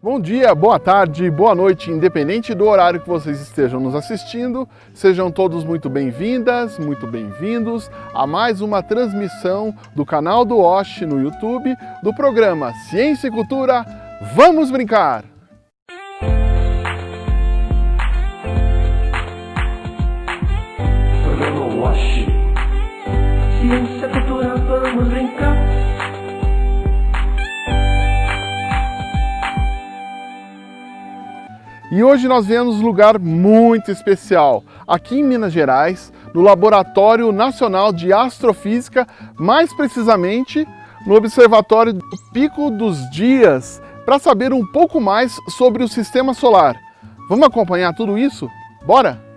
Bom dia, boa tarde, boa noite, independente do horário que vocês estejam nos assistindo, sejam todos muito bem-vindas, muito bem-vindos a mais uma transmissão do canal do Osh no YouTube do programa Ciência e Cultura Vamos Brincar! E hoje nós viemos um lugar muito especial, aqui em Minas Gerais, no Laboratório Nacional de Astrofísica, mais precisamente no Observatório do Pico dos Dias, para saber um pouco mais sobre o Sistema Solar. Vamos acompanhar tudo isso? Bora?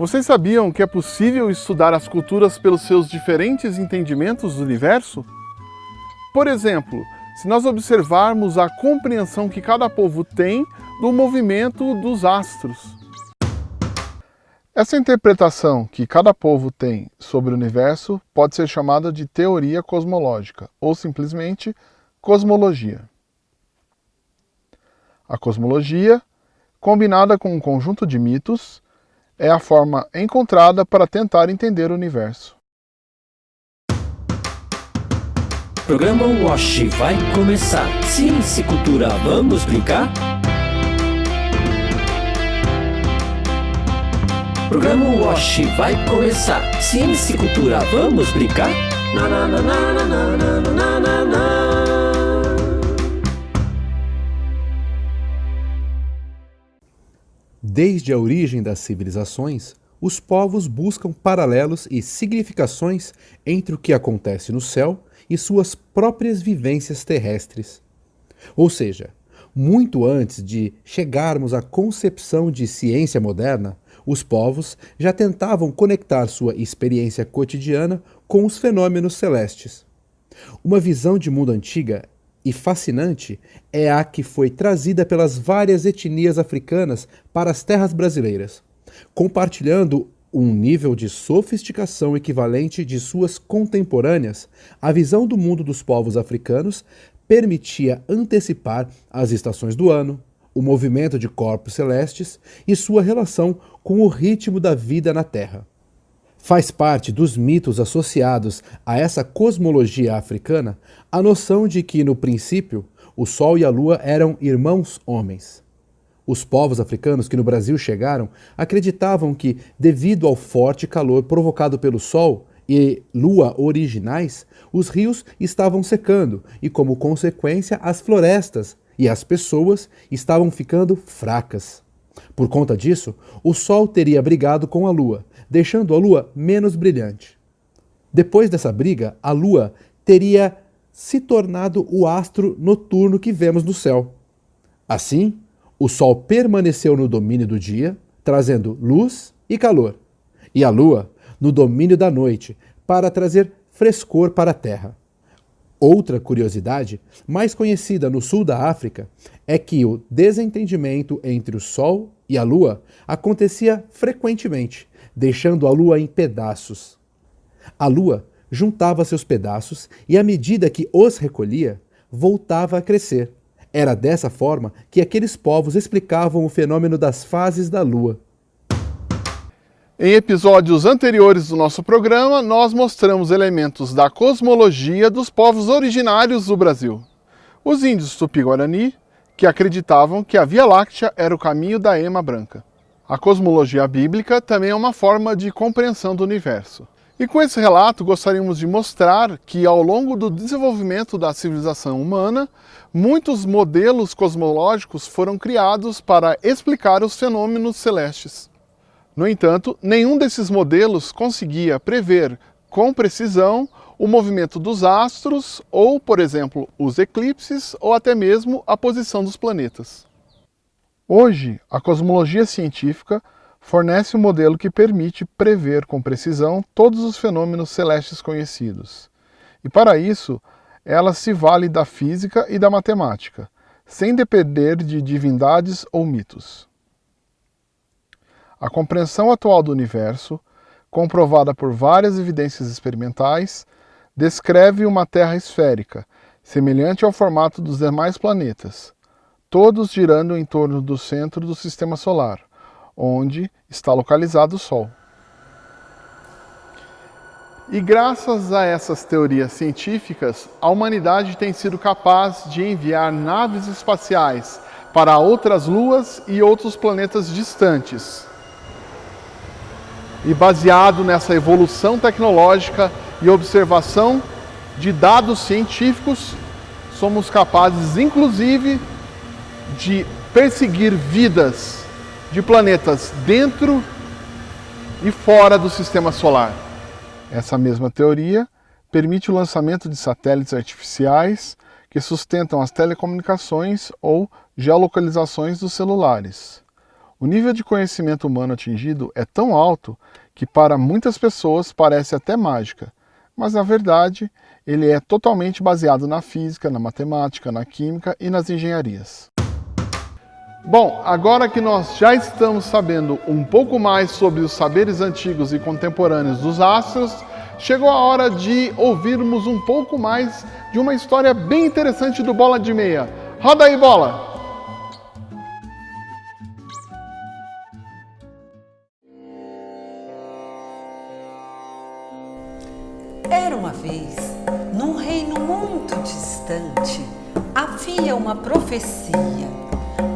Vocês sabiam que é possível estudar as culturas pelos seus diferentes entendimentos do universo? Por exemplo, se nós observarmos a compreensão que cada povo tem do movimento dos astros. Essa interpretação que cada povo tem sobre o universo pode ser chamada de teoria cosmológica, ou simplesmente cosmologia. A cosmologia, combinada com um conjunto de mitos, é a forma encontrada para tentar entender o universo. Programa Wash vai começar. Ciência e cultura, vamos brincar? Programa Wash vai começar. Ciência e cultura, vamos brincar? Na, na, na, na, na, na, na, na, na, Desde a origem das civilizações, os povos buscam paralelos e significações entre o que acontece no céu e suas próprias vivências terrestres. Ou seja, muito antes de chegarmos à concepção de ciência moderna, os povos já tentavam conectar sua experiência cotidiana com os fenômenos celestes. Uma visão de mundo antiga e fascinante é a que foi trazida pelas várias etnias africanas para as terras brasileiras, compartilhando um nível de sofisticação equivalente de suas contemporâneas, a visão do mundo dos povos africanos permitia antecipar as estações do ano, o movimento de corpos celestes e sua relação com o ritmo da vida na Terra. Faz parte dos mitos associados a essa cosmologia africana a noção de que, no princípio, o Sol e a Lua eram irmãos homens. Os povos africanos que no Brasil chegaram acreditavam que, devido ao forte calor provocado pelo Sol e Lua originais, os rios estavam secando e, como consequência, as florestas e as pessoas estavam ficando fracas. Por conta disso, o Sol teria brigado com a Lua, deixando a Lua menos brilhante. Depois dessa briga, a Lua teria se tornado o astro noturno que vemos no céu. Assim, o Sol permaneceu no domínio do dia, trazendo luz e calor, e a Lua no domínio da noite, para trazer frescor para a Terra. Outra curiosidade, mais conhecida no sul da África, é que o desentendimento entre o Sol e a Lua acontecia frequentemente, deixando a Lua em pedaços. A Lua juntava seus pedaços e, à medida que os recolhia, voltava a crescer. Era dessa forma que aqueles povos explicavam o fenômeno das fases da Lua. Em episódios anteriores do nosso programa, nós mostramos elementos da cosmologia dos povos originários do Brasil. Os índios Tupi-Guarani, que acreditavam que a Via Láctea era o caminho da ema branca. A cosmologia bíblica também é uma forma de compreensão do universo. E com esse relato gostaríamos de mostrar que ao longo do desenvolvimento da civilização humana, muitos modelos cosmológicos foram criados para explicar os fenômenos celestes. No entanto, nenhum desses modelos conseguia prever com precisão o movimento dos astros ou, por exemplo, os eclipses ou até mesmo a posição dos planetas. Hoje, a cosmologia científica fornece um modelo que permite prever com precisão todos os fenômenos celestes conhecidos. E para isso, ela se vale da física e da matemática, sem depender de divindades ou mitos. A compreensão atual do universo, comprovada por várias evidências experimentais, descreve uma Terra esférica, semelhante ao formato dos demais planetas, todos girando em torno do centro do Sistema Solar, onde está localizado o Sol. E graças a essas teorias científicas, a humanidade tem sido capaz de enviar naves espaciais para outras luas e outros planetas distantes. E baseado nessa evolução tecnológica e observação de dados científicos, somos capazes, inclusive, de perseguir vidas de planetas dentro e fora do sistema solar. Essa mesma teoria permite o lançamento de satélites artificiais que sustentam as telecomunicações ou geolocalizações dos celulares. O nível de conhecimento humano atingido é tão alto que para muitas pessoas parece até mágica, mas na verdade ele é totalmente baseado na física, na matemática, na química e nas engenharias. Bom, agora que nós já estamos sabendo um pouco mais sobre os saberes antigos e contemporâneos dos astros, chegou a hora de ouvirmos um pouco mais de uma história bem interessante do Bola de Meia. Roda aí, Bola! Era uma vez, num reino muito distante, havia uma profecia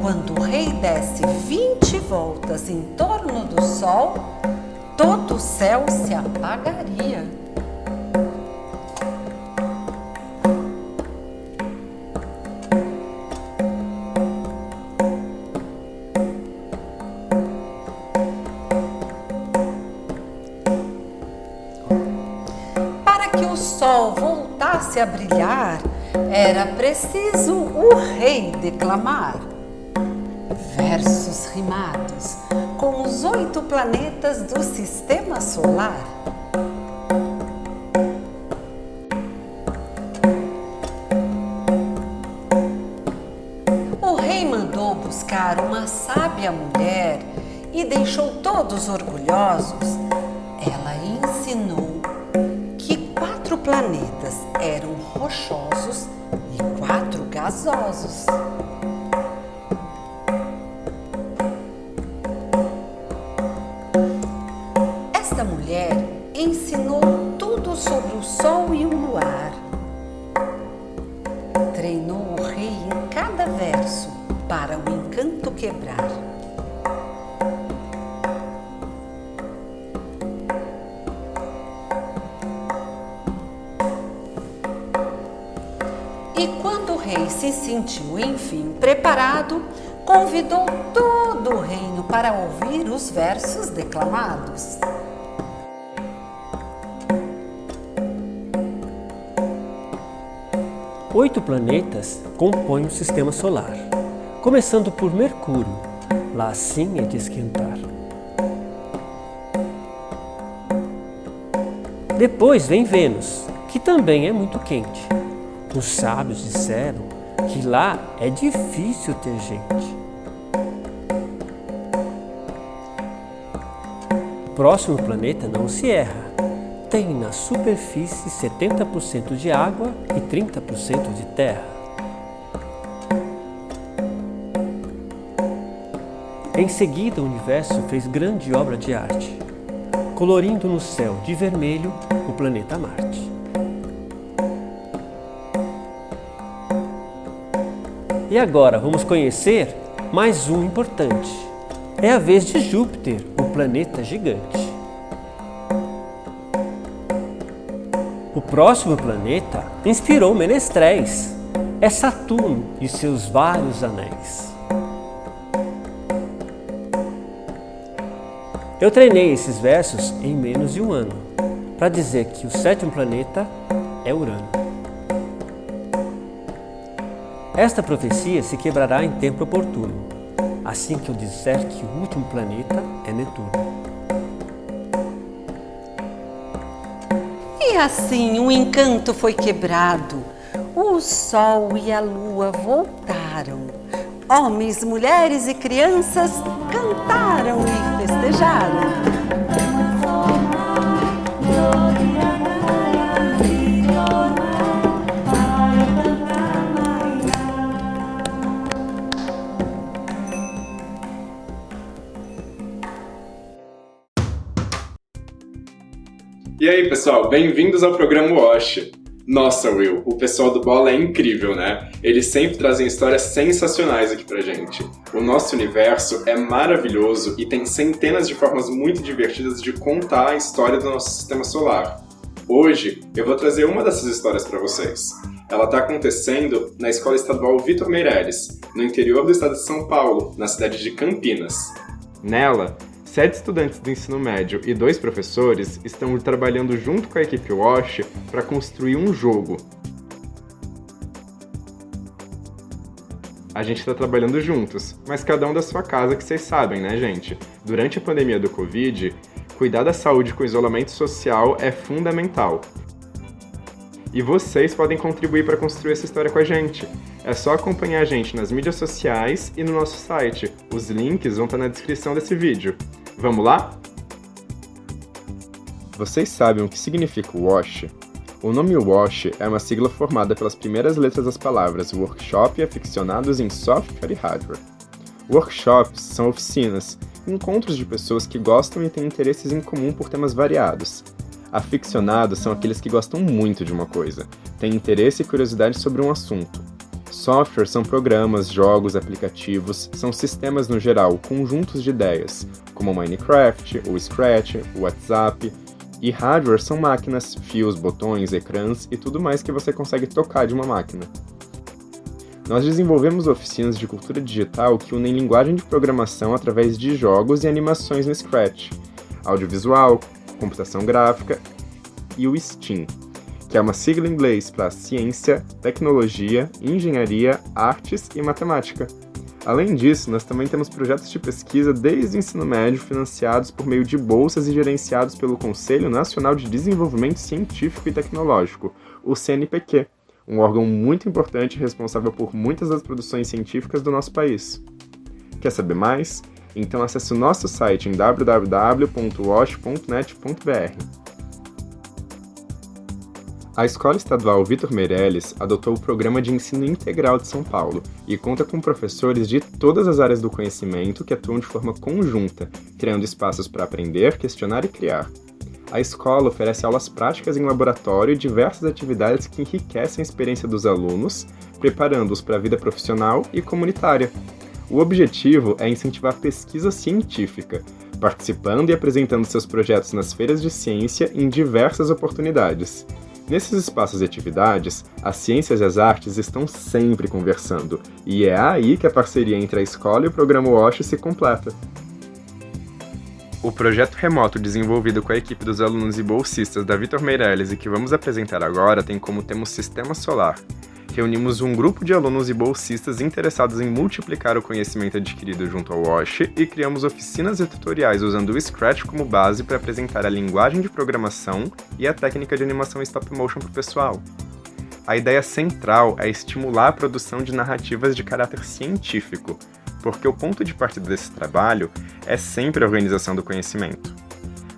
quando o rei desse 20 voltas em torno do sol, todo o céu se apagaria. Para que o sol voltasse a brilhar, era preciso o rei declamar versos rimados com os oito planetas do Sistema Solar. O rei mandou buscar uma sábia mulher e deixou todos orgulhosos. Ela ensinou que quatro planetas eram rochosos e quatro gasosos. E quando o rei se sentiu, enfim, preparado, convidou todo o reino para ouvir os versos declamados. Oito planetas compõem o Sistema Solar, começando por Mercúrio, lá sim é de esquentar. Depois vem Vênus, que também é muito quente. Os sábios disseram que lá é difícil ter gente. O próximo planeta não se erra. Tem na superfície 70% de água e 30% de terra. Em seguida, o universo fez grande obra de arte, colorindo no céu de vermelho o planeta Marte. E agora vamos conhecer mais um importante. É a vez de Júpiter, o planeta gigante. Próximo planeta inspirou Menestréis. É Saturno e seus vários anéis. Eu treinei esses versos em menos de um ano, para dizer que o sétimo planeta é Urano. Esta profecia se quebrará em tempo oportuno. assim que eu disser que o último planeta é Netuno. E assim o encanto foi quebrado. O sol e a lua voltaram. Homens, mulheres e crianças cantaram e festejaram. E aí, pessoal, bem-vindos ao programa Wash. Nossa, Will, o pessoal do Bola é incrível, né? Eles sempre trazem histórias sensacionais aqui pra gente. O nosso universo é maravilhoso e tem centenas de formas muito divertidas de contar a história do nosso sistema solar. Hoje, eu vou trazer uma dessas histórias para vocês. Ela está acontecendo na Escola Estadual Vitor Meireles, no interior do estado de São Paulo, na cidade de Campinas. Nela, Sete estudantes do ensino médio e dois professores estão trabalhando junto com a equipe Wash para construir um jogo. A gente está trabalhando juntos, mas cada um da sua casa que vocês sabem, né, gente? Durante a pandemia do Covid, cuidar da saúde com isolamento social é fundamental. E vocês podem contribuir para construir essa história com a gente. É só acompanhar a gente nas mídias sociais e no nosso site. Os links vão estar na descrição desse vídeo. Vamos lá? Vocês sabem o que significa WASH? O nome WASH é uma sigla formada pelas primeiras letras das palavras Workshop e Aficionados em Software e Hardware. Workshops são oficinas, encontros de pessoas que gostam e têm interesses em comum por temas variados. Aficionados são aqueles que gostam muito de uma coisa, têm interesse e curiosidade sobre um assunto. Software são programas, jogos, aplicativos, são sistemas no geral, conjuntos de ideias, como Minecraft, o Scratch, o WhatsApp. E hardware são máquinas, fios, botões, ecrãs e tudo mais que você consegue tocar de uma máquina. Nós desenvolvemos oficinas de cultura digital que unem linguagem de programação através de jogos e animações no Scratch, audiovisual, computação gráfica e o STEAM, que é uma sigla em inglês para Ciência, Tecnologia, Engenharia, Artes e Matemática. Além disso, nós também temos projetos de pesquisa desde o ensino médio financiados por meio de bolsas e gerenciados pelo Conselho Nacional de Desenvolvimento Científico e Tecnológico, o CNPq, um órgão muito importante responsável por muitas das produções científicas do nosso país. Quer saber mais? Então acesse o nosso site em www.wash.net.br. A Escola Estadual Vitor Meirelles adotou o Programa de Ensino Integral de São Paulo e conta com professores de todas as áreas do conhecimento que atuam de forma conjunta, criando espaços para aprender, questionar e criar. A escola oferece aulas práticas em laboratório e diversas atividades que enriquecem a experiência dos alunos, preparando-os para a vida profissional e comunitária. O objetivo é incentivar a pesquisa científica, participando e apresentando seus projetos nas feiras de ciência em diversas oportunidades. Nesses espaços e atividades, as ciências e as artes estão sempre conversando, e é aí que a parceria entre a escola e o programa WASH se completa. O projeto remoto desenvolvido com a equipe dos alunos e bolsistas da Vitor Meirelles e que vamos apresentar agora tem como tema o Sistema Solar, reunimos um grupo de alunos e bolsistas interessados em multiplicar o conhecimento adquirido junto ao WASH e criamos oficinas e tutoriais usando o Scratch como base para apresentar a linguagem de programação e a técnica de animação stop motion para o pessoal. A ideia central é estimular a produção de narrativas de caráter científico, porque o ponto de partida desse trabalho é sempre a organização do conhecimento.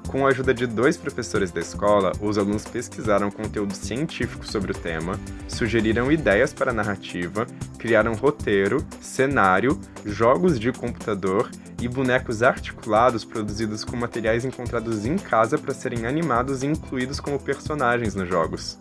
Com a ajuda de dois professores da escola, os alunos pesquisaram conteúdo científico sobre o tema, sugeriram ideias para a narrativa, criaram roteiro, cenário, jogos de computador e bonecos articulados produzidos com materiais encontrados em casa para serem animados e incluídos como personagens nos jogos.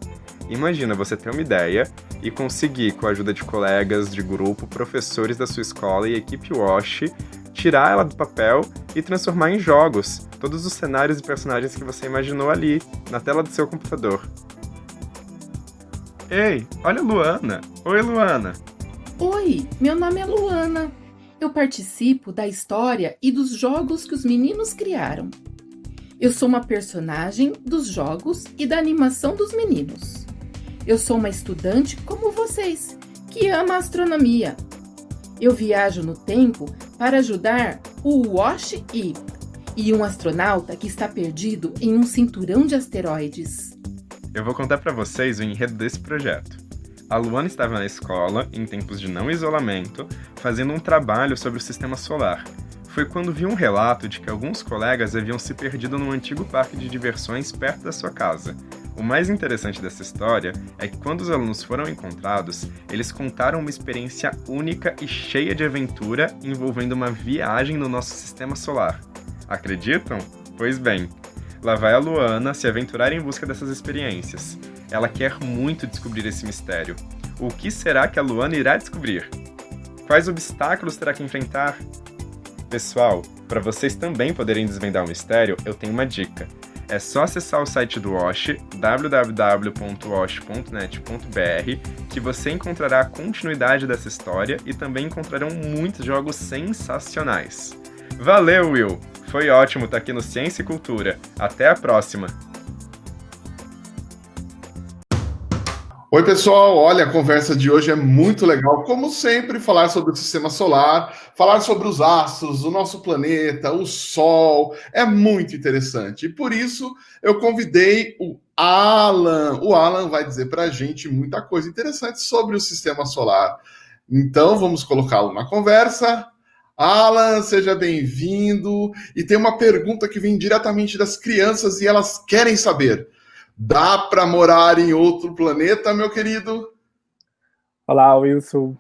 Imagina você ter uma ideia e conseguir, com a ajuda de colegas de grupo, professores da sua escola e equipe WASH, tirar ela do papel e transformar em jogos todos os cenários e personagens que você imaginou ali, na tela do seu computador. Ei, olha a Luana! Oi, Luana! Oi, meu nome é Luana. Eu participo da história e dos jogos que os meninos criaram. Eu sou uma personagem dos jogos e da animação dos meninos. Eu sou uma estudante como vocês, que ama astronomia. Eu viajo no tempo para ajudar o Wash E e um astronauta que está perdido em um cinturão de asteroides. Eu vou contar para vocês o enredo desse projeto. A Luana estava na escola, em tempos de não isolamento, fazendo um trabalho sobre o sistema solar. Foi quando viu um relato de que alguns colegas haviam se perdido num antigo parque de diversões perto da sua casa. O mais interessante dessa história é que quando os alunos foram encontrados, eles contaram uma experiência única e cheia de aventura envolvendo uma viagem no nosso sistema solar. Acreditam? Pois bem, lá vai a Luana se aventurar em busca dessas experiências. Ela quer muito descobrir esse mistério. O que será que a Luana irá descobrir? Quais obstáculos terá que enfrentar? Pessoal, para vocês também poderem desvendar o mistério, eu tenho uma dica. É só acessar o site do Wash, www.wash.net.br, que você encontrará a continuidade dessa história e também encontrarão muitos jogos sensacionais. Valeu, Will! Foi ótimo estar aqui no Ciência e Cultura. Até a próxima! Oi, pessoal. Olha, a conversa de hoje é muito legal. Como sempre, falar sobre o sistema solar, falar sobre os astros, o nosso planeta, o Sol, é muito interessante. E por isso eu convidei o Alan. O Alan vai dizer para a gente muita coisa interessante sobre o sistema solar. Então, vamos colocá-lo na conversa. Alan, seja bem-vindo. E tem uma pergunta que vem diretamente das crianças e elas querem saber: dá para morar em outro planeta, meu querido? Olá, Wilson.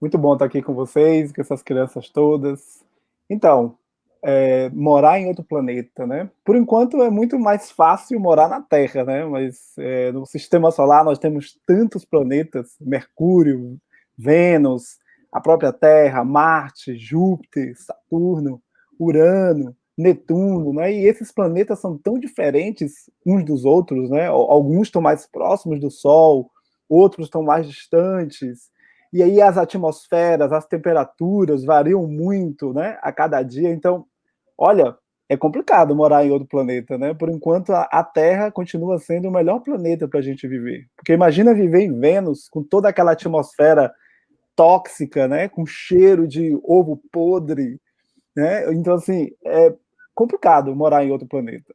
Muito bom estar aqui com vocês, com essas crianças todas. Então, é, morar em outro planeta, né? Por enquanto é muito mais fácil morar na Terra, né? Mas é, no Sistema Solar nós temos tantos planetas: Mercúrio, Vênus, a própria Terra, Marte, Júpiter, Saturno, Urano, Netuno, né? E esses planetas são tão diferentes uns dos outros, né? Alguns estão mais próximos do Sol, outros estão mais distantes. E aí as atmosferas, as temperaturas variam muito, né? A cada dia. Então, olha, é complicado morar em outro planeta, né? Por enquanto, a Terra continua sendo o melhor planeta para a gente viver. Porque imagina viver em Vênus com toda aquela atmosfera tóxica, né, com cheiro de ovo podre, né? Então assim, é complicado morar em outro planeta.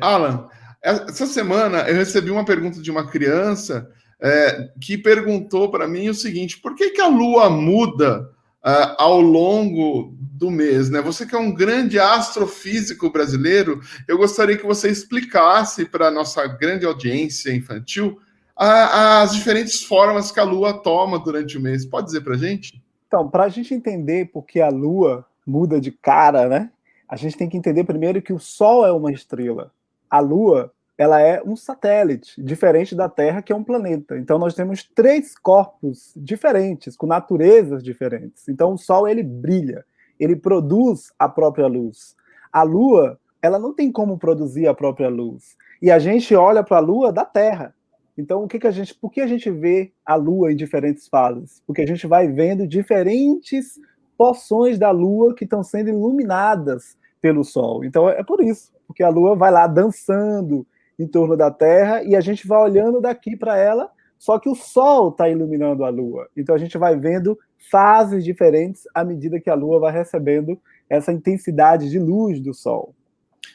Alan, essa semana eu recebi uma pergunta de uma criança é, que perguntou para mim o seguinte: por que, que a Lua muda uh, ao longo do mês? Né? Você que é um grande astrofísico brasileiro, eu gostaria que você explicasse para a nossa grande audiência infantil as diferentes formas que a Lua toma durante o mês. Pode dizer para a gente? Então, para a gente entender por que a Lua muda de cara, né? A gente tem que entender primeiro que o Sol é uma estrela. A Lua, ela é um satélite, diferente da Terra, que é um planeta. Então, nós temos três corpos diferentes, com naturezas diferentes. Então, o Sol, ele brilha, ele produz a própria luz. A Lua, ela não tem como produzir a própria luz. E a gente olha para a Lua da Terra. Então, o que, que a gente, por que a gente vê a Lua em diferentes fases? Porque a gente vai vendo diferentes porções da Lua que estão sendo iluminadas pelo Sol. Então, é por isso, porque a Lua vai lá dançando em torno da Terra e a gente vai olhando daqui para ela, só que o Sol está iluminando a Lua. Então, a gente vai vendo fases diferentes à medida que a Lua vai recebendo essa intensidade de luz do Sol.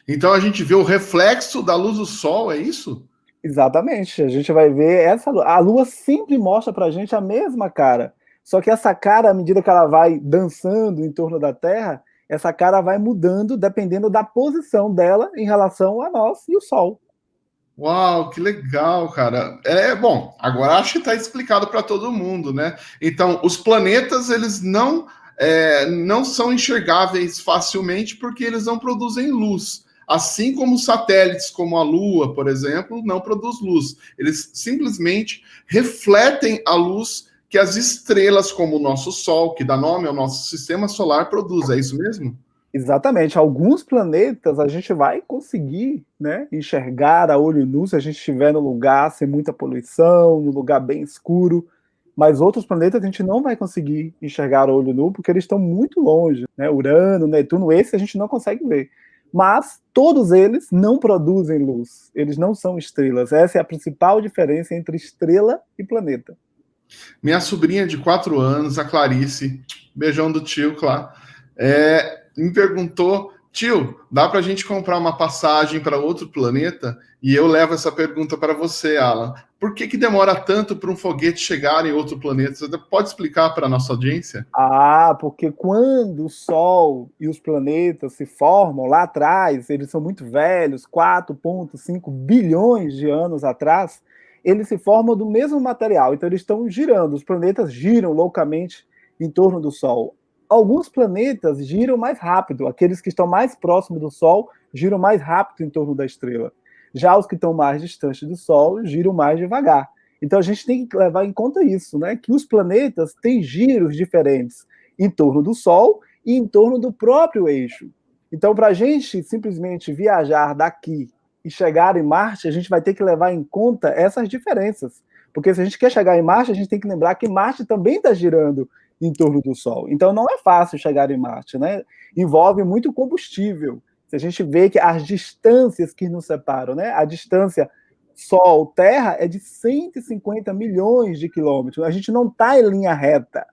Então, a gente vê o reflexo da luz do Sol, é isso? Exatamente. A gente vai ver essa a lua sempre mostra pra gente a mesma cara. Só que essa cara, à medida que ela vai dançando em torno da Terra, essa cara vai mudando dependendo da posição dela em relação a nós e o Sol. Uau, que legal, cara. É bom. Agora acho que está explicado para todo mundo, né? Então, os planetas eles não é, não são enxergáveis facilmente porque eles não produzem luz. Assim como satélites como a Lua, por exemplo, não produz luz. Eles simplesmente refletem a luz que as estrelas, como o nosso Sol, que dá nome ao nosso sistema solar, produz. É isso mesmo? Exatamente. Alguns planetas a gente vai conseguir né, enxergar a olho nu se a gente estiver no lugar sem muita poluição, no lugar bem escuro. Mas outros planetas a gente não vai conseguir enxergar a olho nu porque eles estão muito longe. Né? Urano, Netuno, esse a gente não consegue ver mas todos eles não produzem luz, eles não são estrelas. Essa é a principal diferença entre estrela e planeta. Minha sobrinha de quatro anos, a Clarice, beijão do tio, claro, é, me perguntou Tio, dá para a gente comprar uma passagem para outro planeta? E eu levo essa pergunta para você, Alan. Por que, que demora tanto para um foguete chegar em outro planeta? Você pode explicar para a nossa audiência? Ah, porque quando o Sol e os planetas se formam lá atrás, eles são muito velhos, 4,5 bilhões de anos atrás, eles se formam do mesmo material. Então, eles estão girando, os planetas giram loucamente em torno do Sol alguns planetas giram mais rápido, aqueles que estão mais próximos do Sol giram mais rápido em torno da estrela. Já os que estão mais distantes do Sol giram mais devagar. Então a gente tem que levar em conta isso, né? Que os planetas têm giros diferentes em torno do Sol e em torno do próprio eixo. Então, para a gente simplesmente viajar daqui e chegar em Marte, a gente vai ter que levar em conta essas diferenças. Porque se a gente quer chegar em Marte, a gente tem que lembrar que Marte também está girando em torno do Sol. Então não é fácil chegar em Marte, né? Envolve muito combustível. Se a gente vê que as distâncias que nos separam, né? A distância Sol-Terra é de 150 milhões de quilômetros. A gente não está em linha reta.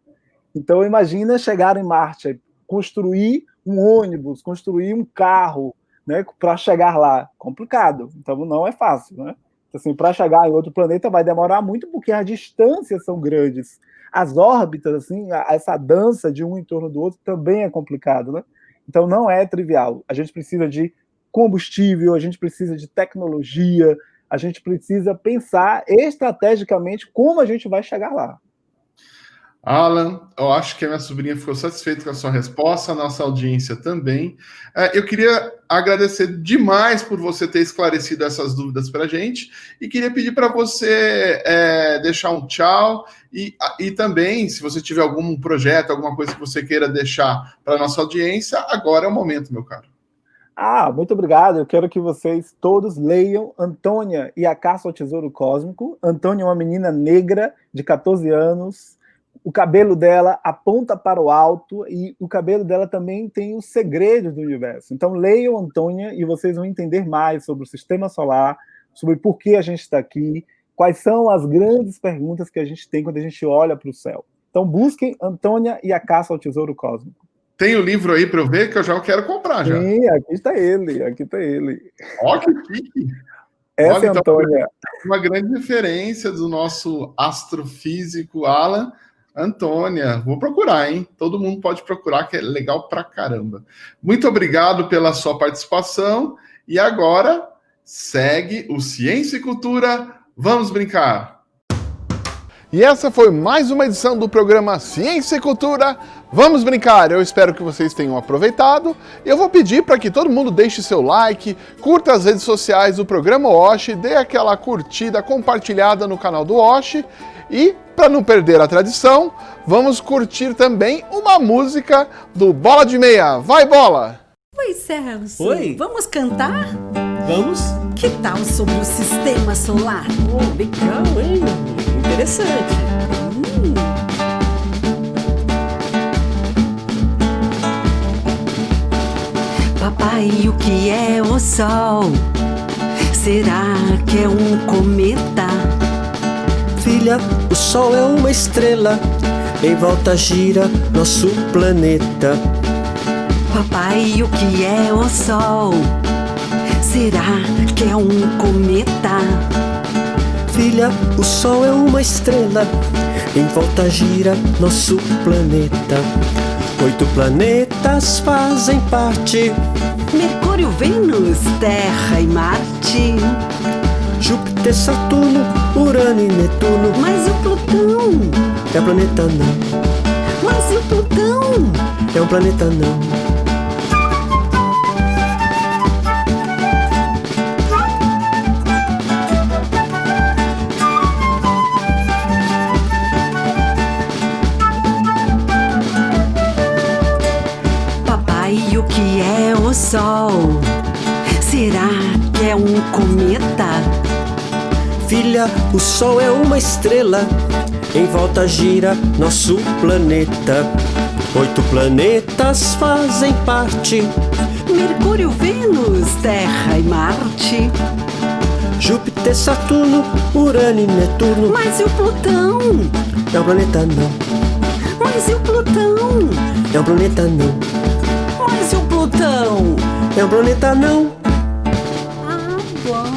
Então imagina chegar em Marte, construir um ônibus, construir um carro, né? Para chegar lá, complicado. Então não é fácil, né? Então, assim, para chegar em outro planeta vai demorar muito porque as distâncias são grandes as órbitas, assim, essa dança de um em torno do outro também é complicado, né? Então não é trivial. A gente precisa de combustível, a gente precisa de tecnologia, a gente precisa pensar estrategicamente como a gente vai chegar lá. Alan, eu acho que a minha sobrinha ficou satisfeita com a sua resposta, a nossa audiência também. É, eu queria agradecer demais por você ter esclarecido essas dúvidas para a gente e queria pedir para você é, deixar um tchau e, e também, se você tiver algum projeto, alguma coisa que você queira deixar para a nossa audiência, agora é o momento, meu caro. Ah, muito obrigado. Eu quero que vocês todos leiam Antônia e a Caça ao Tesouro Cósmico. Antônia é uma menina negra de 14 anos, o cabelo dela aponta para o alto e o cabelo dela também tem os segredos do universo. Então leiam Antônia e vocês vão entender mais sobre o sistema solar, sobre por que a gente está aqui, quais são as grandes perguntas que a gente tem quando a gente olha para o céu. Então busquem Antônia e a Caça ao Tesouro Cósmico. Tem o livro aí para eu ver que eu já quero comprar já. Sim, aqui está ele, aqui está ele. Ó, que chique! Essa Olha, é então, Antônia. Uma grande referência do nosso astrofísico Alan, Antônia, vou procurar, hein? Todo mundo pode procurar, que é legal pra caramba. Muito obrigado pela sua participação. E agora segue o Ciência e Cultura. Vamos brincar! E essa foi mais uma edição do programa Ciência e Cultura. Vamos brincar! Eu espero que vocês tenham aproveitado. Eu vou pedir para que todo mundo deixe seu like, curta as redes sociais do programa Wash, dê aquela curtida compartilhada no canal do Wash e para não perder a tradição, vamos curtir também uma música do Bola de Meia. Vai, Bola! Oi, Celso. Oi. Vamos cantar? Vamos? Que tal sobre o sistema solar? Oh, legal, hein? Interessante. Hum. Papai, o que é o Sol? Será que é um cometa? Filha, o Sol é uma estrela, em volta gira nosso planeta. Papai, o que é o Sol? Será que é um cometa? Filha, o Sol é uma estrela, em volta gira nosso planeta. Oito planetas fazem parte: Mercúrio, Vênus, Terra e Marte. Júpiter, Saturno, Urano e Netuno. Mas o Plutão? É um planeta não. Mas e o Plutão? É um planeta não. Papai, o que é o Sol? Será que é um cometa? Filha, o Sol é uma estrela, em volta gira nosso planeta. Oito planetas fazem parte: Mercúrio, Vênus, Terra e Marte. Júpiter Júpiter, Saturno, Urano e Netuno. Mas e o Plutão? É um planeta não, Mas e o Plutão? é um planeta não, Mas e o Plutão? é um planeta não. Ah, bom.